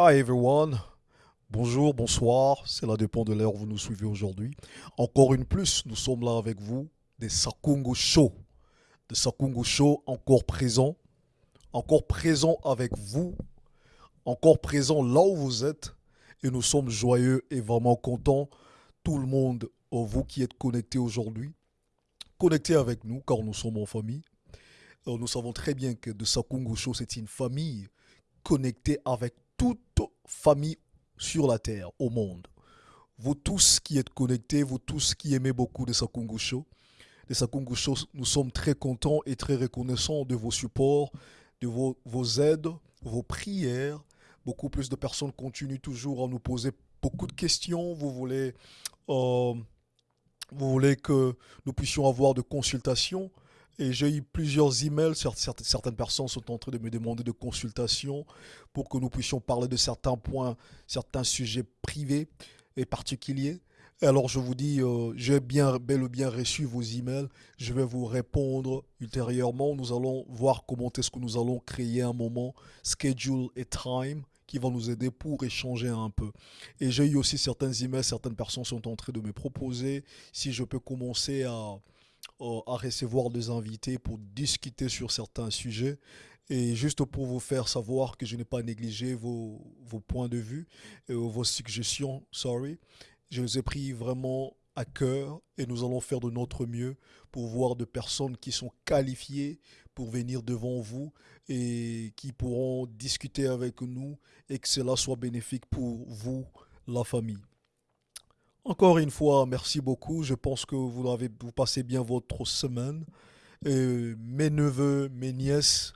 Hi everyone. Bonjour, bonsoir. Cela dépend de l'heure où vous nous suivez aujourd'hui. Encore une plus, nous sommes là avec vous, des Sakungu Show. Des Sakungu Show encore présents. Encore présents avec vous. Encore présents là où vous êtes. Et nous sommes joyeux et vraiment contents. Tout le monde, vous qui êtes connectés aujourd'hui, connectés avec nous car nous sommes en famille. Euh, Nous savons très bien que de Sakungu Show, c'est une famille connectée avec toute famille sur la terre, au monde. Vous tous qui êtes connectés, vous tous qui aimez beaucoup de Sakungu Show, de Sakungu Show, nous sommes très contents et très reconnaissants de vos supports, de vos, vos aides, vos prières. Beaucoup plus de personnes continuent toujours à nous poser beaucoup de questions. Vous voulez, euh, vous voulez que nous puissions avoir de consultations. Et j'ai eu plusieurs emails. Cer- cer- Certaines personnes sont en train de me demander de consultations pour que nous puissions parler de certains points, certains sujets privés et particuliers. Alors je vous dis, euh, j'ai bien, bel et bien reçu vos emails. Je vais vous répondre ultérieurement. Nous allons voir comment est-ce que nous allons créer un moment, schedule et time qui va nous aider pour échanger un peu. Et j'ai eu aussi certains emails, certaines personnes sont en train de me proposer si je peux commencer à, euh, à recevoir des invités pour discuter sur certains sujets. Et juste pour vous faire savoir que je n'ai pas négligé vos, vos points de vue, et vos suggestions, sorry, je les ai pris vraiment à cœur et nous allons faire de notre mieux pour voir de personnes qui sont qualifiées pour venir devant vous et qui pourront discuter avec nous et que cela soit bénéfique pour vous, la famille. Encore une fois, merci beaucoup. Je pense que vous avez, vous passez bien votre semaine. Mes neveux, mes nièces,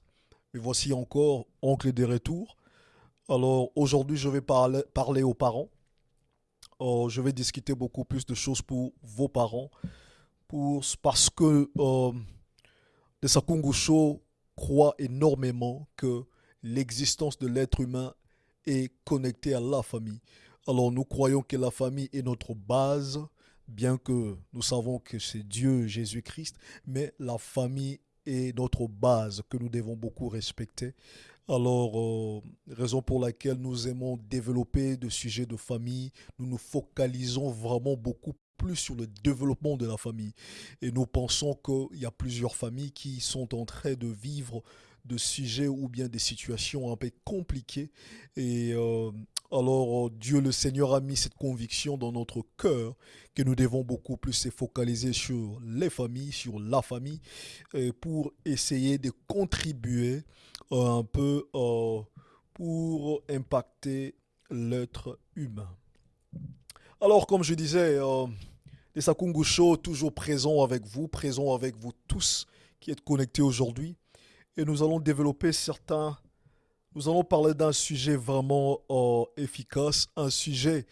et voici encore oncle des retours. Alors aujourd'hui, je vais parler, aux parents. Je vais discuter beaucoup plus de choses pour vos parents. Parce que euh, les Sakungu Show croient énormément que l'existence de l'être humain est connectée à la famille. Alors nous croyons que la famille est notre base, bien que nous savons que c'est Dieu, Jésus-Christ, mais la famille est notre base que nous devons beaucoup respecter. Alors, euh, raison pour laquelle nous aimons développer des sujets de famille, nous nous focalisons vraiment beaucoup plus sur le développement de la famille. Et nous pensons qu'il y a plusieurs familles qui sont en train de vivre de sujets ou bien des situations un peu compliquées. Et euh, alors, euh, Dieu le Seigneur a mis cette conviction dans notre cœur que nous devons beaucoup plus se focaliser sur les familles, sur la famille, euh, pour essayer de contribuer euh, un peu euh, pour impacter l'être humain. Alors, comme je disais, euh, les Sakungu Show toujours présents avec vous, présents avec vous tous qui êtes connectés aujourd'hui. Et nous allons développer certains... Nous allons parler d'un sujet vraiment euh, efficace, un sujet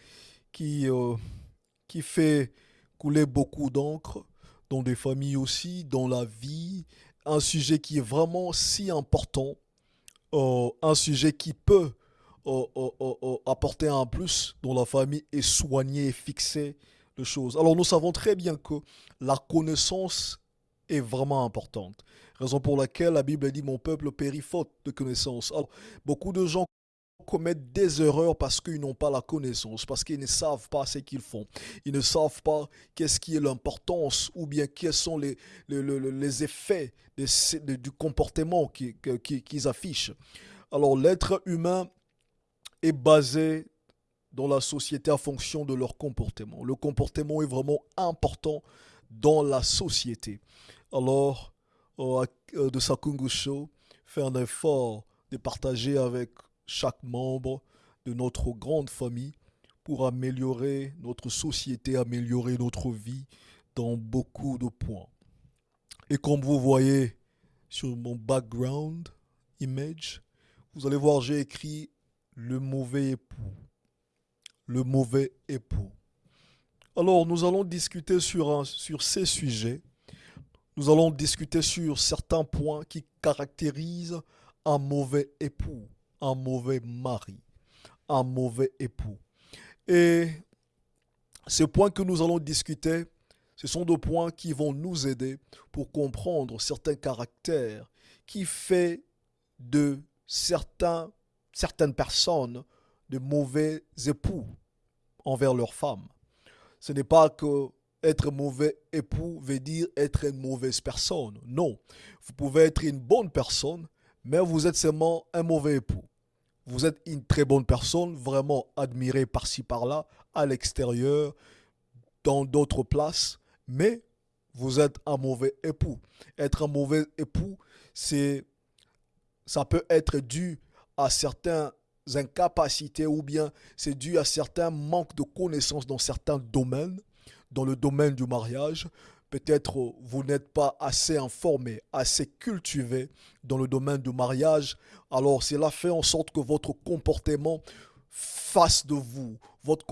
qui, euh, qui fait couler beaucoup d'encre dans des familles aussi, dans la vie, un sujet qui est vraiment si important, euh, un sujet qui peut apporter un plus dans la famille et soigner et fixer les choses. Alors nous savons très bien que la connaissance est vraiment importante. Raison pour laquelle la Bible dit mon peuple périt faute de connaissance. Alors beaucoup de gens commettent des erreurs parce qu'ils n'ont pas la connaissance, parce qu'ils ne savent pas ce qu'ils font. Ils ne savent pas qu'est-ce qui est l'importance ou bien quels sont les, les, les- effets du comportement qu'ils affichent. Alors l'être humain est basé dans la société en fonction de leur comportement. Le comportement est vraiment important dans la société. Alors, euh, de Sakungu Show, fait un effort de partager avec chaque membre de notre grande famille pour améliorer notre société, améliorer notre vie dans beaucoup de points. Et comme vous voyez sur mon background image, vous allez voir, j'ai écrit le mauvais époux. Le mauvais époux. Alors, nous allons discuter sur, sur ces sujets. Nous allons discuter sur certains points qui caractérisent un mauvais époux, un mauvais mari, un mauvais époux. Et ces points que nous allons discuter, ce sont des points qui vont nous aider pour comprendre certains caractères qui fait de certains, certaines personnes de mauvais époux envers leurs femmes. Ce n'est pas que être mauvais époux veut dire être une mauvaise personne. Non. Vous pouvez être une bonne personne, mais vous êtes seulement un mauvais époux. Vous êtes une très bonne personne, vraiment admirée par-ci par-là, à l'extérieur, dans d'autres places, mais vous êtes un mauvais époux. Être un mauvais époux, c'est ça peut être dû à certaines incapacités ou bien c'est dû à certains manques de connaissances dans certains domaines, dans le domaine du mariage. Peut-être vous n'êtes pas assez informé, assez cultivé dans le domaine du mariage. Alors cela fait en sorte que votre comportement face de vous, votre,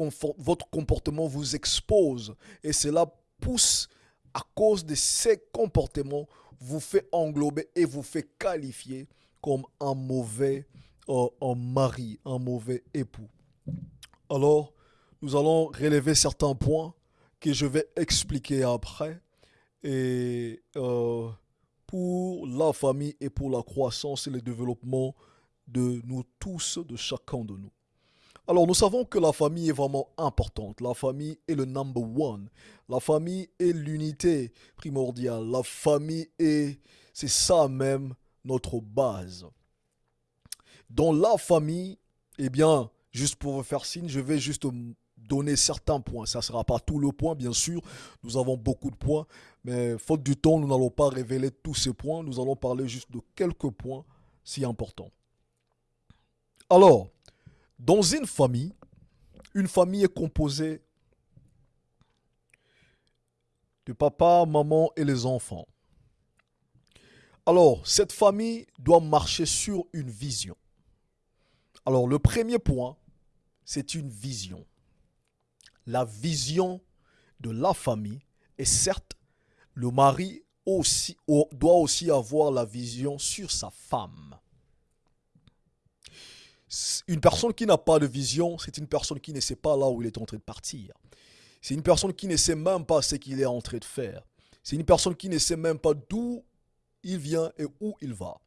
comportement vous expose. Et cela pousse à cause de ces comportements, vous fait englober et vous fait qualifier comme un mauvais euh, mari, un mauvais époux. Alors, nous allons relever certains points que je vais expliquer après. Et euh, pour la famille et pour la croissance et le développement de nous tous, de chacun de nous. Alors, nous savons que la famille est vraiment importante. La famille est le number one. La famille est l'unité primordiale. La famille est, c'est ça même, notre base. Dans la famille, eh bien, juste pour vous faire signe, je vais juste donner certains points. Ça ne sera pas tout le point, bien sûr. Nous avons beaucoup de points. Mais faute du temps, nous n'allons pas révéler tous ces points. Nous allons parler juste de quelques points si importants. Alors, dans une famille, une famille est composée de papa, maman et les enfants. Alors, cette famille doit marcher sur une vision. Alors, le premier point, c'est une vision. La vision de la famille. Et certes, le mari aussi, doit aussi avoir la vision sur sa femme. Une personne qui n'a pas de vision, c'est une personne qui ne sait pas là où il est en train de partir. C'est une personne qui ne sait même pas ce qu'il est en train de faire. C'est une personne qui ne sait même pas d'où il vient et où il va.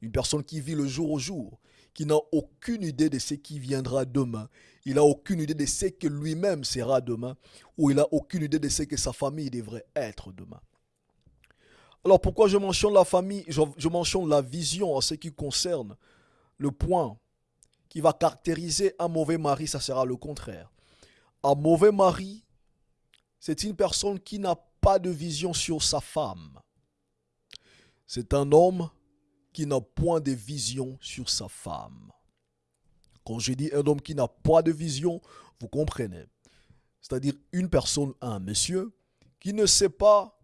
Une personne qui vit le jour au jour, qui n'a aucune idée de ce qui viendra demain. Il n'a aucune idée de ce que lui-même sera demain, ou il n'a aucune idée de ce que sa famille devrait être demain. Alors pourquoi je mentionne la famille, je, mentionne la vision en ce qui concerne le point qui va caractériser un mauvais mari, ça sera le contraire. Un mauvais mari, c'est une personne qui n'a pas de vision sur sa femme. C'est un homme qui n'a point de vision sur sa femme. Quand je dis un homme qui n'a pas de vision, vous comprenez. C'est-à-dire une personne, un monsieur, qui ne sait pas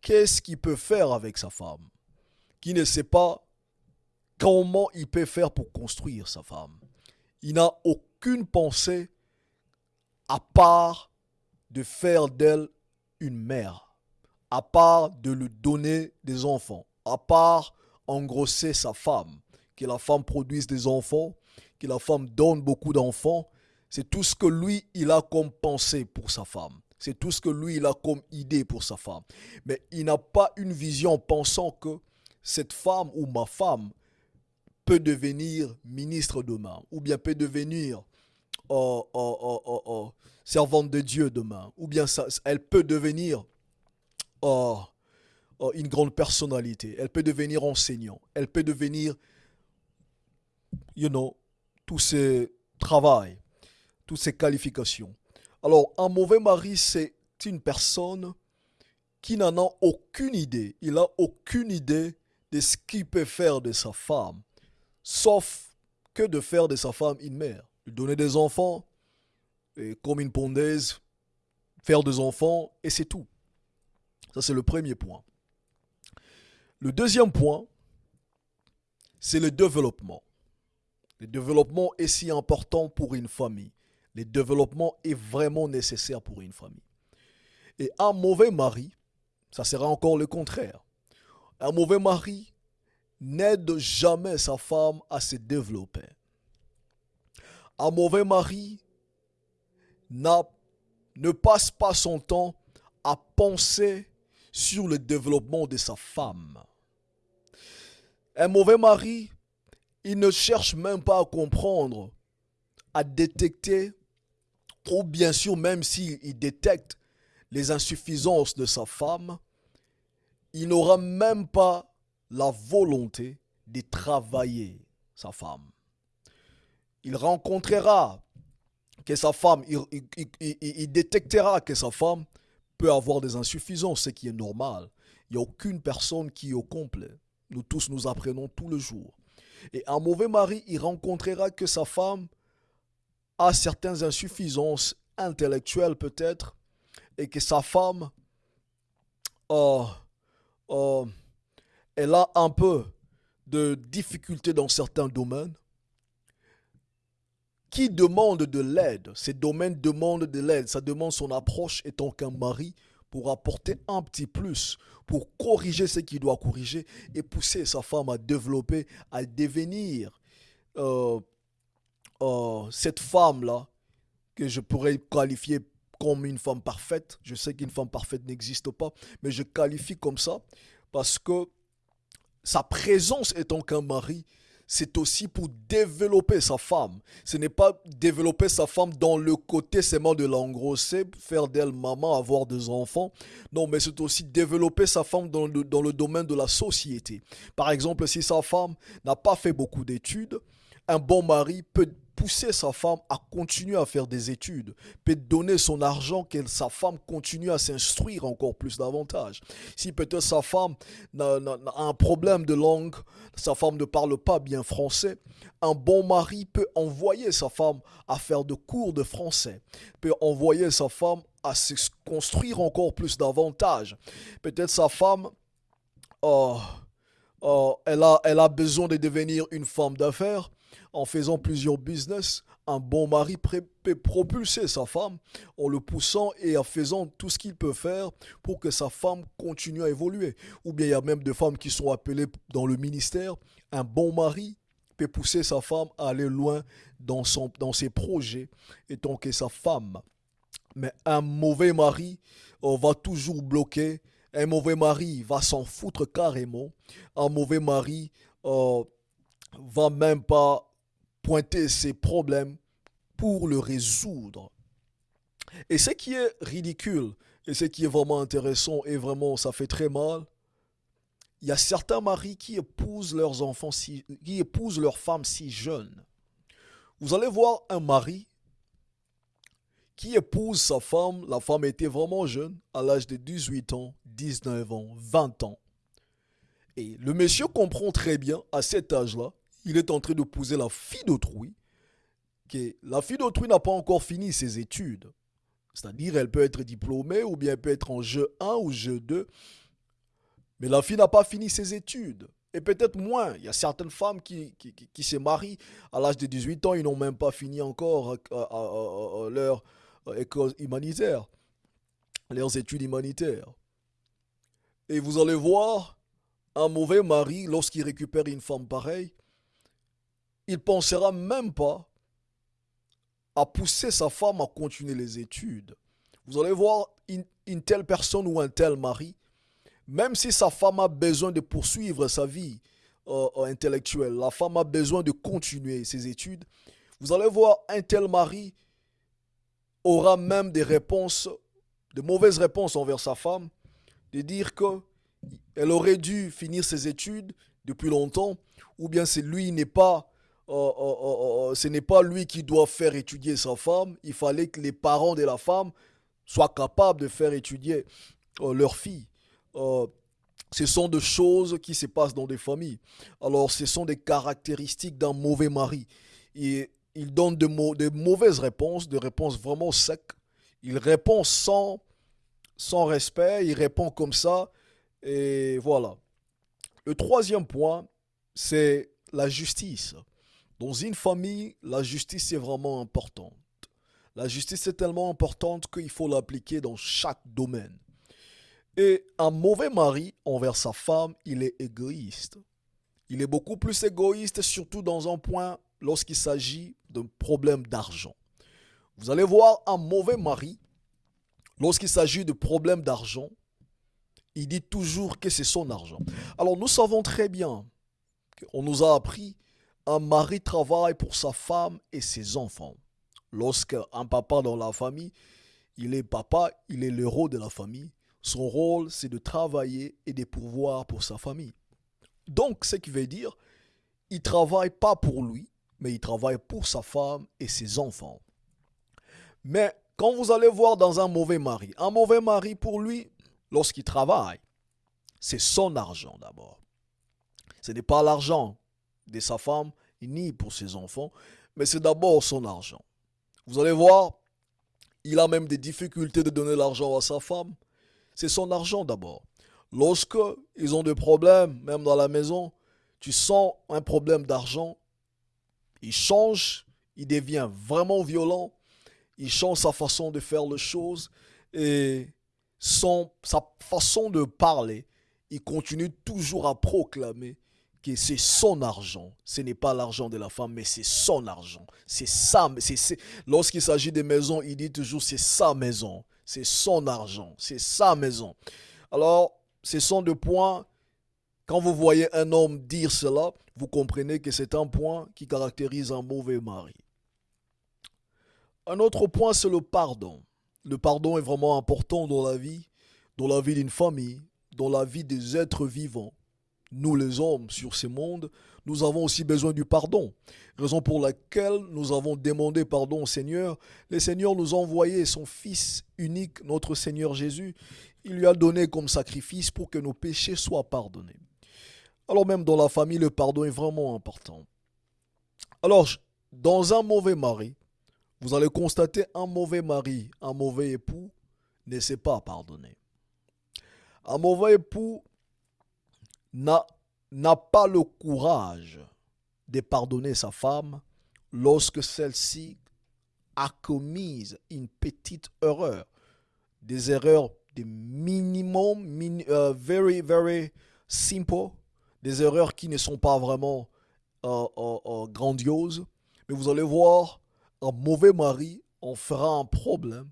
qu'est-ce qu'il peut faire avec sa femme, qui ne sait pas comment il peut faire pour construire sa femme. Il n'a aucune pensée à part de faire d'elle une mère, à part de lui donner des enfants, à part engrosser sa femme, que la femme produise des enfants, que la femme donne beaucoup d'enfants. C'est tout ce que lui, il a comme pensée pour sa femme. C'est tout ce que lui, il a comme idée pour sa femme. Mais il n'a pas une vision pensant que cette femme ou ma femme peut devenir ministre demain, ou bien peut devenir oh, oh, oh, servante de Dieu demain, ou bien elle peut devenir une grande personnalité, elle peut devenir enseignant, elle peut devenir, you know, tous ces travail, toutes ces qualifications. Alors, un mauvais mari, c'est une personne qui n'en a aucune idée. Il n'a aucune idée de ce qu'il peut faire de sa femme sauf que de faire de sa femme une mère. Donner des enfants, comme une pondaise, faire des enfants, et c'est tout. Ça, c'est le premier point. Le deuxième point, c'est le développement. Le développement est si important pour une famille. Le développement est vraiment nécessaire pour une famille. Et un mauvais mari, ça sera encore le contraire. Un mauvais mari n'aide jamais sa femme à se développer. Un mauvais mari ne passe pas son temps à penser sur le développement de sa femme. Un mauvais mari, il ne cherche même pas à comprendre à détecter, ou bien sûr même s'il détecte les insuffisances de sa femme, il n'aura même pas la volonté de travailler sa femme. Il rencontrera que sa femme, il, détectera que sa femme peut avoir des insuffisances, ce qui est normal. Il n'y a aucune personne qui est au complet. Nous tous nous apprenons tout le jour. Et un mauvais mari, il rencontrera que sa femme a certaines insuffisances intellectuelles peut-être, et que sa femme, euh, euh, elle a un peu de difficultés dans certains domaines, qui demande de l'aide? Ces domaines demandent de l'aide. Ça demande son approche étant qu'un mari pour apporter un petit plus, pour corriger ce qu'il doit corriger et pousser sa femme à développer, à devenir euh, euh, cette femme-là que je pourrais qualifier comme une femme parfaite. Je sais qu'une femme parfaite n'existe pas, mais je qualifie comme ça parce que sa présence étant qu'un mari, c'est aussi pour développer sa femme. Ce n'est pas développer sa femme dans le côté seulement de l'engrosser, faire d'elle maman, avoir des enfants. Non, mais c'est aussi développer sa femme dans le, dans le domaine de la société. Par exemple, si sa femme n'a pas fait beaucoup d'études, un bon mari peut pousser sa femme à continuer à faire des études, peut donner son argent que sa femme continue à s'instruire encore plus davantage. Si peut-être sa femme a, un problème de langue, sa femme ne parle pas bien français, un bon mari peut envoyer sa femme à faire de cours de français, peut envoyer sa femme à se construire encore plus davantage. Peut-être sa femme... Oh, oh, elle, a, elle a besoin de devenir une femme d'affaires en faisant plusieurs business, un bon mari peut propulser sa femme en le poussant et en faisant tout ce qu'il peut faire pour que sa femme continue à évoluer. Ou bien il y a même des femmes qui sont appelées dans le ministère. Un bon mari peut pousser sa femme à aller loin dans, son, dans ses projets, étant que sa femme. Mais un mauvais mari euh, va toujours bloquer. Un mauvais mari va s'en foutre carrément. Un mauvais mari euh, va même pas pointer ses problèmes pour le résoudre. Et ce qui est ridicule, et ce qui est vraiment intéressant, et vraiment ça fait très mal, il y a certains maris qui épousent leurs enfants, qui épousent leurs femmes si jeunes. Vous allez voir un mari qui épouse sa femme, la femme était vraiment jeune, à l'âge de 18 ans, 19 ans, 20 ans. Et le monsieur comprend très bien à cet âge-là il est en train d'épouser la fille d'autrui, la fille d'autrui n'a pas encore fini ses études. C'est-à-dire, elle peut être diplômée ou bien elle peut être en jeu 1 ou jeu 2. Mais la fille n'a pas fini ses études. Et peut-être moins. Il y a certaines femmes qui, se marient à l'âge de 18 ans, ils n'ont même pas fini encore leur école humanitaire, leurs études humanitaires. Et vous allez voir, un mauvais mari, lorsqu'il récupère une femme pareille, il pensera même pas à pousser sa femme à continuer les études. Vous allez voir une, telle personne ou un tel mari, même si sa femme a besoin de poursuivre sa vie euh, euh, intellectuelle, la femme a besoin de continuer ses études, vous allez voir un tel mari aura même des réponses, de mauvaises réponses envers sa femme, de dire que elle aurait dû finir ses études depuis longtemps, ou bien c'est lui n'est pas Oh, oh, oh, ce n'est pas lui qui doit faire étudier sa femme. Il fallait que les parents de la femme soient capables de faire étudier leur fille. ce sont des choses qui se passent dans des familles. Alors, ce sont des caractéristiques d'un mauvais mari. Et il donne de, mauvaises réponses, des réponses vraiment secs. Il répond sans respect, il répond comme ça. Et voilà. Le troisième point, c'est la justice. Dans une famille, la justice est vraiment importante. La justice est tellement importante qu'il faut l'appliquer dans chaque domaine. Et un mauvais mari envers sa femme, il est égoïste. Il est beaucoup plus égoïste, surtout dans un point lorsqu'il s'agit d'un problème d'argent. Vous allez voir un mauvais mari, lorsqu'il s'agit de problèmes d'argent, il dit toujours que c'est son argent. Alors nous savons très bien qu'on nous a appris un mari travaille pour sa femme et ses enfants. Lorsque un papa dans la famille, il est papa, il est l'héros de la famille. Son rôle, c'est de travailler et de pourvoir pour sa famille. Donc, ce qui veut dire, il travaille pas pour lui, mais il travaille pour sa femme et ses enfants. Mais quand vous allez voir dans un mauvais mari, un mauvais mari pour lui, lorsqu'il travaille, c'est son argent d'abord. Ce n'est pas l'argent de sa femme ni pour ses enfants, mais c'est d'abord son argent. Vous allez voir, il a même des difficultés de donner l'argent à sa femme. C'est son argent d'abord. Lorsque ils ont des problèmes, même dans la maison, tu sens un problème d'argent, il change, il devient vraiment violent, il change sa façon de faire les choses et son, sa façon de parler, il continue toujours à proclamer que c'est son argent. Ce n'est pas l'argent de la femme, mais c'est son argent. C'est ça. Lorsqu'il s'agit des maisons, il dit toujours c'est sa maison. C'est son argent. C'est sa maison. Alors, ce sont deux points. Quand vous voyez un homme dire cela, vous comprenez que c'est un point qui caractérise un mauvais mari. Un autre point, c'est le pardon. Le pardon est vraiment important dans la vie, dans la vie d'une famille, dans la vie des êtres vivants nous les hommes sur ce monde, nous avons aussi besoin du pardon. Raison pour laquelle nous avons demandé pardon au Seigneur. Le Seigneur nous a envoyé son Fils unique, notre Seigneur Jésus. Il lui a donné comme sacrifice pour que nos péchés soient pardonnés. Alors même dans la famille, le pardon est vraiment important. Alors, dans un mauvais mari, vous allez constater un mauvais mari, un mauvais époux ne sait pas pardonner. Un mauvais époux n'a pas le courage de pardonner sa femme lorsque celle-ci a commis une petite erreur. Des erreurs de minimum, euh, very, very simple, des erreurs qui ne sont pas vraiment euh, euh, grandioses. Mais vous allez voir, un mauvais mari en fera un problème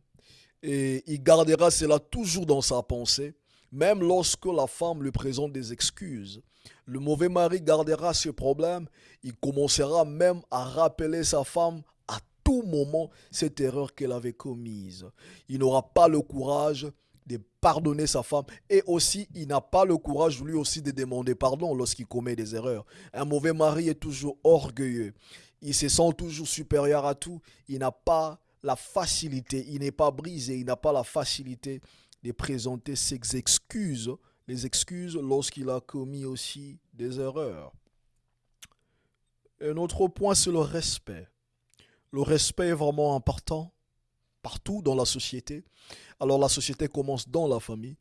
et il gardera cela toujours dans sa pensée même lorsque la femme lui présente des excuses. Le mauvais mari gardera ce problème, il commencera même à rappeler sa femme à tout moment cette erreur qu'elle avait commise. Il n'aura pas le courage de pardonner sa femme et aussi il n'a pas le courage lui aussi de demander pardon lorsqu'il commet des erreurs. Un mauvais mari est toujours orgueilleux. Il se sent toujours supérieur à tout. Il n'a pas la facilité, il n'est pas brisé, il n'a pas la facilité de présenter ses excuses, les excuses lorsqu'il a commis aussi des erreurs. Un autre point, c'est le respect. Le respect est vraiment important partout dans la société. Alors la société commence dans la famille.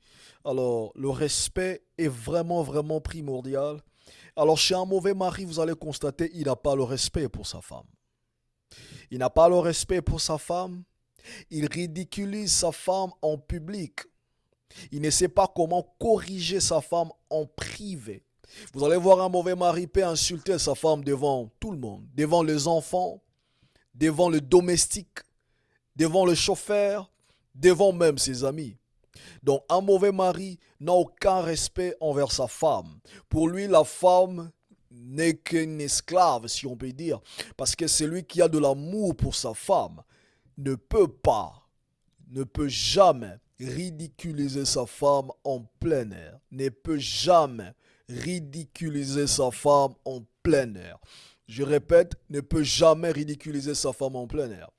Alors le respect est vraiment, vraiment primordial. Alors chez un mauvais mari, vous allez constater, il n'a pas le respect pour sa femme. Il n'a pas le respect pour sa femme. Il ridiculise sa femme en public. Il ne sait pas comment corriger sa femme en privé. Vous allez voir un mauvais mari peut insulter sa femme devant tout le monde, devant les enfants, devant le domestique, devant le chauffeur, devant même ses amis. Donc un mauvais mari n'a aucun respect envers sa femme. Pour lui, la femme n'est qu'une esclave, si on peut dire, parce que celui qui a de l'amour pour sa femme ne peut pas, ne peut jamais ridiculiser sa femme en plein air, ne peut jamais ridiculiser sa femme en plein air. Je répète, ne peut jamais ridiculiser sa femme en plein air.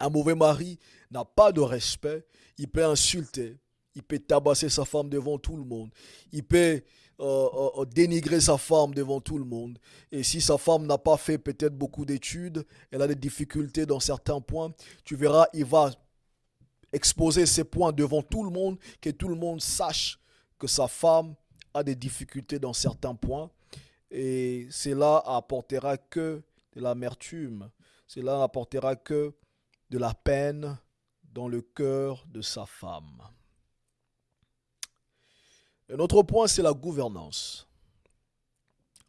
Un mauvais mari n'a pas de respect, il peut insulter, il peut tabasser sa femme devant tout le monde, il peut euh, euh, dénigrer sa femme devant tout le monde. Et si sa femme n'a pas fait peut-être beaucoup d'études, elle a des difficultés dans certains points, tu verras, il va exposer ses points devant tout le monde, que tout le monde sache que sa femme a des difficultés dans certains points. Et cela apportera que de l'amertume. Cela n'apportera que de la peine dans le cœur de sa femme. Un autre point, c'est la gouvernance.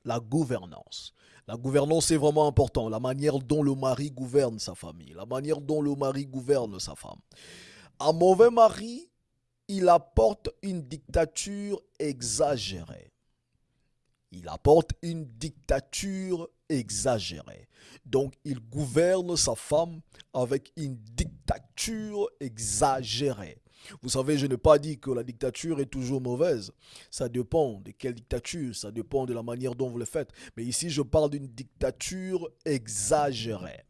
La gouvernance. La gouvernance est vraiment important. La manière dont le mari gouverne sa famille. La manière dont le mari gouverne sa femme. Un mauvais mari, il apporte une dictature exagérée. Il apporte une dictature exagérée. Donc il gouverne sa femme avec une dictature exagérée. Vous savez, je n'ai pas dit que la dictature est toujours mauvaise. Ça dépend de quelle dictature, ça dépend de la manière dont vous le faites. Mais ici, je parle d'une dictature exagérée.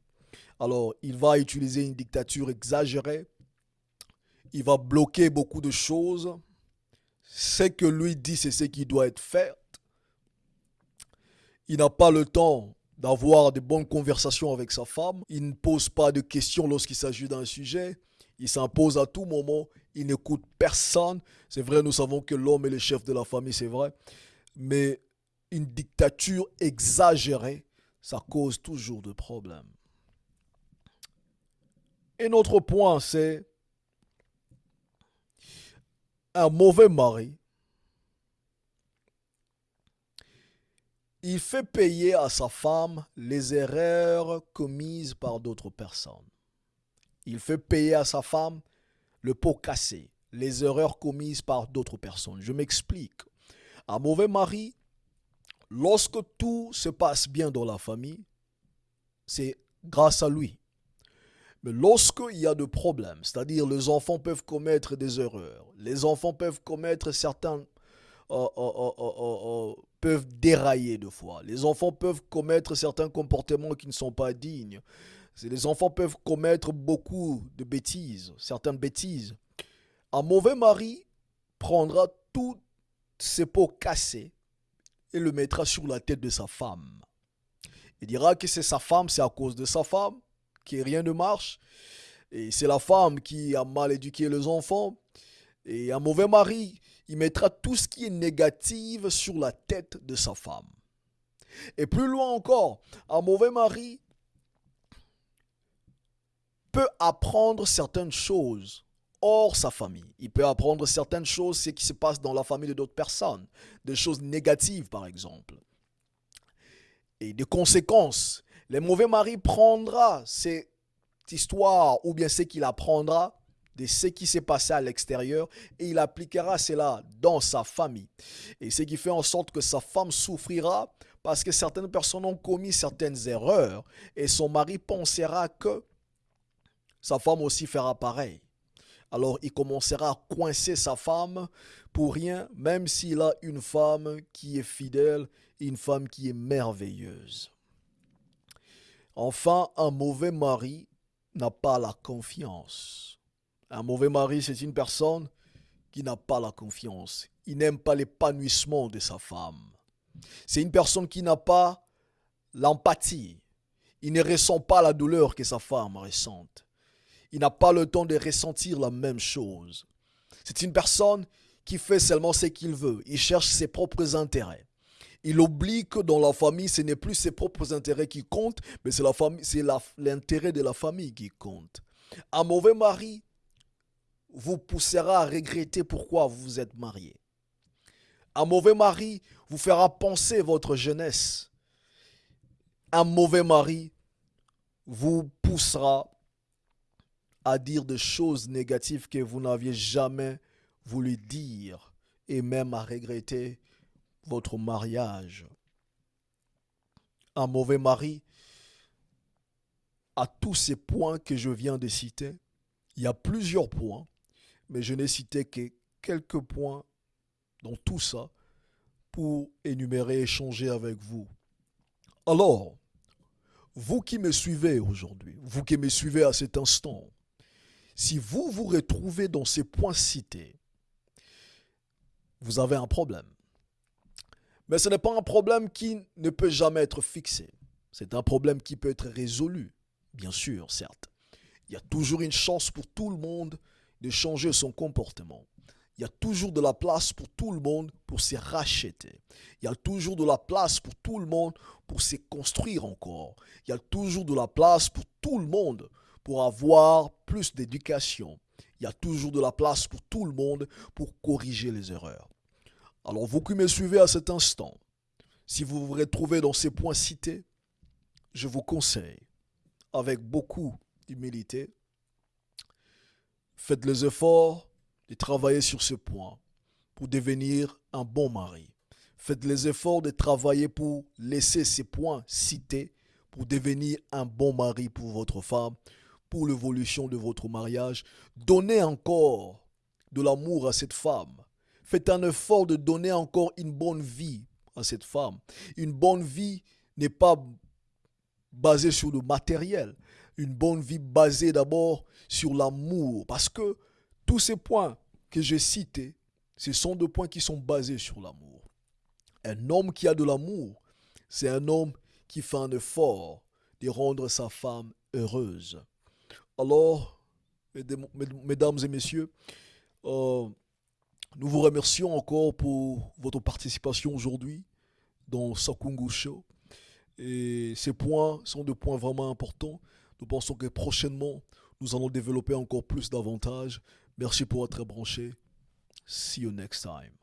Alors, il va utiliser une dictature exagérée. Il va bloquer beaucoup de choses. Ce que lui dit, c'est ce qui doit être fait. Il n'a pas le temps d'avoir de bonnes conversations avec sa femme. Il ne pose pas de questions lorsqu'il s'agit d'un sujet. Il s'impose à tout moment. Il n'écoute personne. C'est vrai, nous savons que l'homme est le chef de la famille, c'est vrai. Mais une dictature exagérée, ça cause toujours de problèmes. Et notre point, c'est un mauvais mari. Il fait payer à sa femme les erreurs commises par d'autres personnes. Il fait payer à sa femme le pot cassé, les erreurs commises par d'autres personnes. Je m'explique. Un mauvais mari, lorsque tout se passe bien dans la famille, c'est grâce à lui. Mais lorsqu'il y a des problèmes, c'est-à-dire les enfants peuvent commettre des erreurs, les enfants peuvent commettre certains... Euh, euh, euh, peuvent dérailler de fois. Les enfants peuvent commettre certains comportements qui ne sont pas dignes. Les enfants peuvent commettre beaucoup de bêtises, certaines bêtises. Un mauvais mari prendra tous ses pots cassés et le mettra sur la tête de sa femme. Il dira que c'est sa femme, c'est à cause de sa femme que rien ne marche. Et c'est la femme qui a mal éduqué les enfants. Et un mauvais mari, il mettra tout ce qui est négatif sur la tête de sa femme. Et plus loin encore, un mauvais mari peut apprendre certaines choses hors sa famille. Il peut apprendre certaines choses, ce qui se passe dans la famille de d'autres personnes, des choses négatives par exemple. Et des conséquences. Le mauvais mari prendra cette histoire ou bien ce qu'il apprendra de ce qui s'est passé à l'extérieur et il appliquera cela dans sa famille. Et ce qui fait en sorte que sa femme souffrira parce que certaines personnes ont commis certaines erreurs et son mari pensera que sa femme aussi fera pareil. Alors il commencera à coincer sa femme pour rien, même s'il a une femme qui est fidèle une femme qui est merveilleuse. Enfin, un mauvais mari n'a pas la confiance. Un mauvais mari, c'est une personne qui n'a pas la confiance. Il n'aime pas l'épanouissement de sa femme. C'est une personne qui n'a pas l'empathie. Il ne ressent pas la douleur que sa femme ressente. Il n'a pas le temps de ressentir la même chose. C'est une personne qui fait seulement ce qu'il veut. Il cherche ses propres intérêts. Il oublie que dans la famille, ce n'est plus ses propres intérêts qui comptent, mais c'est l'intérêt de la famille qui compte. Un mauvais mari vous poussera à regretter pourquoi vous vous êtes marié. Un mauvais mari vous fera penser votre jeunesse. Un mauvais mari vous poussera à dire des choses négatives que vous n'aviez jamais voulu dire et même à regretter votre mariage. Un mauvais mari, à tous ces points que je viens de citer, il y a plusieurs points, mais je n'ai cité que quelques points dans tout ça pour énumérer, échanger avec vous. Alors, vous qui me suivez aujourd'hui, vous qui me suivez à cet instant, si vous vous retrouvez dans ces points cités, vous avez un problème. Mais ce n'est pas un problème qui ne peut jamais être fixé. C'est un problème qui peut être résolu, bien sûr, certes. Il y a toujours une chance pour tout le monde de changer son comportement. Il y a toujours de la place pour tout le monde pour se racheter. Il y a toujours de la place pour tout le monde pour se construire encore. Il y a toujours de la place pour tout le monde pour avoir plus d'éducation. Il y a toujours de la place pour tout le monde pour corriger les erreurs. Alors vous qui me suivez à cet instant, si vous vous retrouvez dans ces points cités, je vous conseille, avec beaucoup d'humilité, faites les efforts de travailler sur ce point pour devenir un bon mari. Faites les efforts de travailler pour laisser ces points cités pour devenir un bon mari pour votre femme, pour l'évolution de votre mariage. Donnez encore de l'amour à cette femme. Faites un effort de donner encore une bonne vie à cette femme. Une bonne vie n'est pas basée sur le matériel. Une bonne vie basée d'abord sur l'amour. Parce que tous ces points que j'ai cités, ce sont des points qui sont basés sur l'amour. Un homme qui a de l'amour, c'est un homme qui fait un effort de rendre sa femme heureuse. Alors, mesdames et messieurs, euh, nous vous remercions encore pour votre participation aujourd'hui dans Sakungu Show. Et ces points sont des points vraiment importants. Nous pensons que prochainement, nous allons développer encore plus davantage. Merci pour être branché. See you next time.